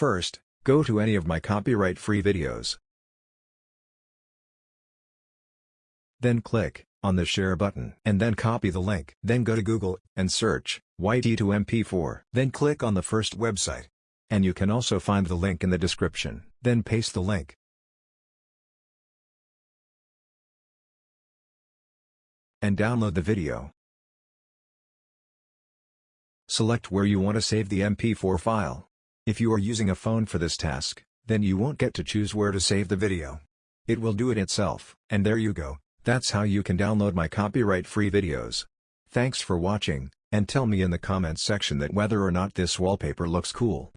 First, go to any of my copyright-free videos. Then click on the share button and then copy the link. Then go to Google and search YT2MP4. Then click on the first website. And you can also find the link in the description. Then paste the link. And download the video. Select where you want to save the MP4 file. If you are using a phone for this task, then you won't get to choose where to save the video. It will do it itself. And there you go. That's how you can download my copyright-free videos. Thanks for watching, and tell me in the comments section that whether or not this wallpaper looks cool.